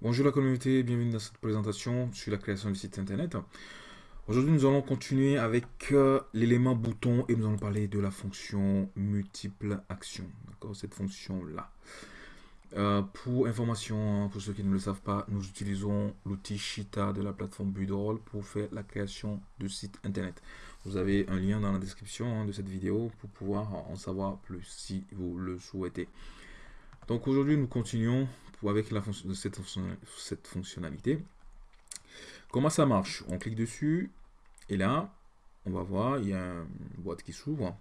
Bonjour la communauté, bienvenue dans cette présentation sur la création du site internet. Aujourd'hui nous allons continuer avec euh, l'élément bouton et nous allons parler de la fonction multiple action. D'accord, cette fonction là. Euh, pour information, hein, pour ceux qui ne le savent pas, nous utilisons l'outil Shita de la plateforme Budroll pour faire la création de sites internet. Vous avez un lien dans la description hein, de cette vidéo pour pouvoir en savoir plus si vous le souhaitez. Donc aujourd'hui nous continuons avec la cette, cette fonctionnalité. Comment ça marche? On clique dessus et là, on va voir, il y a une boîte qui s'ouvre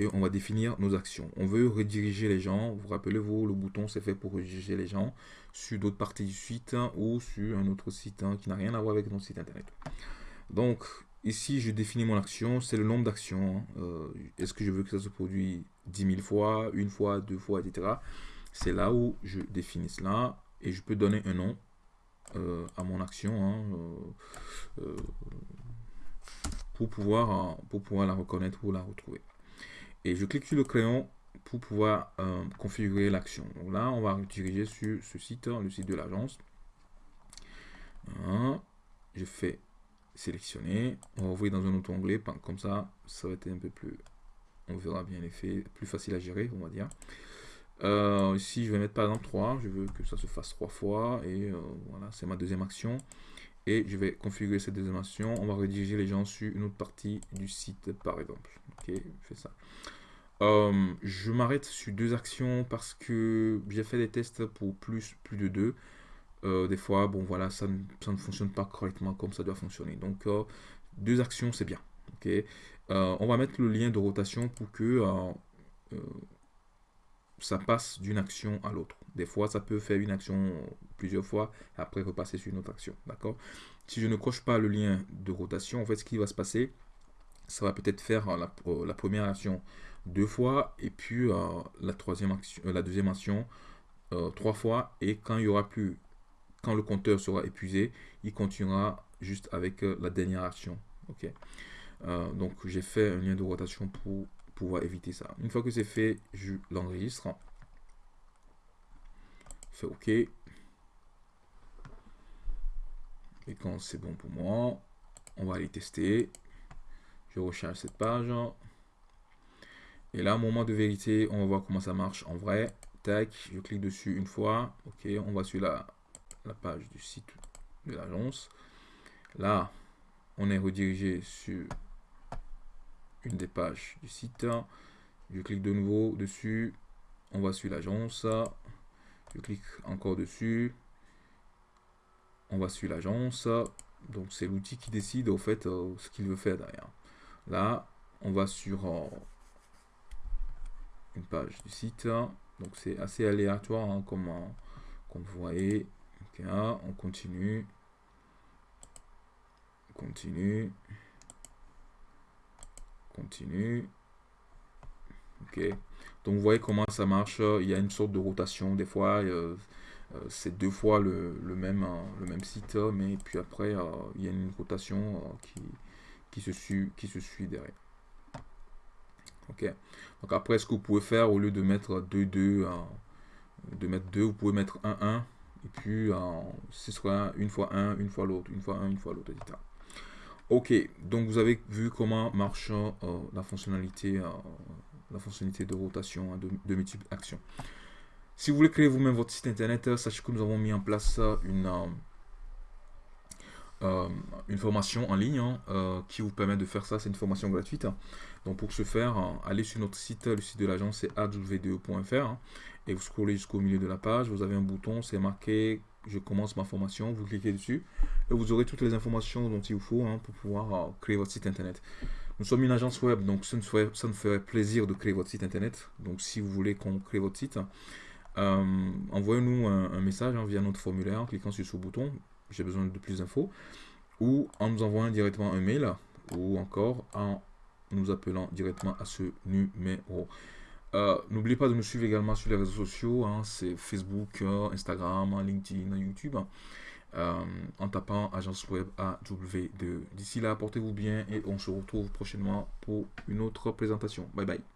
et on va définir nos actions. On veut rediriger les gens. Vous rappelez-vous, le bouton c'est fait pour rediriger les gens sur d'autres parties du site ou sur un autre site hein, qui n'a rien à voir avec notre site internet. Donc ici, je définis mon action, c'est le nombre d'actions. Hein. Euh, est-ce que je veux que ça se produise 10 000 fois, une fois, deux fois, etc c'est là où je définis cela et je peux donner un nom euh, à mon action hein, euh, euh, pour, pouvoir, la reconnaître ou la retrouver. Et je clique sur le crayon pour pouvoir configurer l'action. Là, on va rediriger sur ce site, le site de l'agence. Hein, je fais sélectionner. On va ouvrir dans un autre onglet. Comme ça, ça va être un peu plus... On verra bien l'effet, plus facile à gérer, on va dire. Euh, ici, je vais mettre par exemple 3. Je veux que ça se fasse 3 fois. Et euh, voilà, c'est ma deuxième action. Et je vais configurer cette deuxième action. On va rediriger les gens sur une autre partie du site, par exemple. Ok, je fais ça. Euh, je m'arrête sur deux actions parce que j'ai fait des tests pour plus, plus de deux. des fois, bon voilà, ça ne, ça ne, fonctionne pas correctement comme ça doit fonctionner. Donc, deux actions, c'est bien. Ok, on va mettre le lien de rotation pour que ça passe d'une action à l'autre. Des fois, ça peut faire une action plusieurs fois, et après repasser sur une autre action. D'accord? Si je ne coche pas le lien de rotation, en fait, ce qui va se passer, ça va peut-être faire la, la, première action deux fois, et puis euh, la, troisième action, euh, la deuxième action euh, trois fois, et quand il y aura plus, quand le compteur sera épuisé, il continuera juste avec la dernière action. Ok? Donc j'ai fait un lien de rotation pour pouvoir éviter ça. Une fois que c'est fait, je l'enregistre. Fais OK. Et quand c'est bon pour moi, on va aller tester. Je recharge cette page. Et là, moment de vérité, on va voir comment ça marche en vrai. Tac, je clique dessus une fois. OK, on va sur la, la page du site de l'agence. Là, on est redirigé sur une des pages du site. Je clique de nouveau dessus. On va sur l'agence. Je clique encore dessus. On va sur l'agence. Donc c'est l'outil qui décide au fait euh, ce qu'il veut faire derrière. Là, on va sur euh, une page du site. Donc c'est assez aléatoire hein, comme, euh, comme, vous voyez. on continue. On continue continue. Ok. Donc vous voyez comment ça marche. Il y a une sorte de rotation. Des fois, euh, euh, c'est deux fois le, même, euh, le même site, mais puis après, il y a une rotation qui, qui, se suit, qui se suit derrière. Ok. Donc après, ce que vous pouvez faire, au lieu de mettre 2, 2, de mettre 2, vous pouvez mettre 1, 1. Et puis, ce sera une fois 1, une fois l'autre, une fois 1, une fois l'autre, etc. Ok, donc vous avez vu comment marche euh, la, fonctionnalité, euh, la fonctionnalité de rotation hein, de, multiples actions. Si vous voulez créer vous-même votre site internet, euh, sachez que nous avons mis en place une, une formation en ligne hein, qui vous permet de faire ça. C'est une formation gratuite. Donc pour ce faire, allez sur notre site, le site de l'agence c'est awdo.fr et vous scrollez jusqu'au milieu de la page. Vous avez un bouton, c'est marqué je commence ma formation, vous cliquez dessus et vous aurez toutes les informations dont il vous faut hein, pour pouvoir euh, créer votre site internet. Nous sommes une agence web, donc ça nous, ferait, plaisir de créer votre site internet. Donc si vous voulez qu'on crée votre site, euh, envoyez-nous un, message hein, via notre formulaire en cliquant sur ce bouton, j'ai besoin de plus d'infos, ou en nous envoyant directement un mail, ou encore en nous appelant directement à ce numéro. Euh, n'oubliez pas de nous suivre également sur les réseaux sociaux, hein, c'est Facebook, euh, Instagram, LinkedIn, YouTube, euh, en tapant agence web AW2. D'ici là, portez-vous bien et on se retrouve prochainement pour une autre présentation. Bye bye.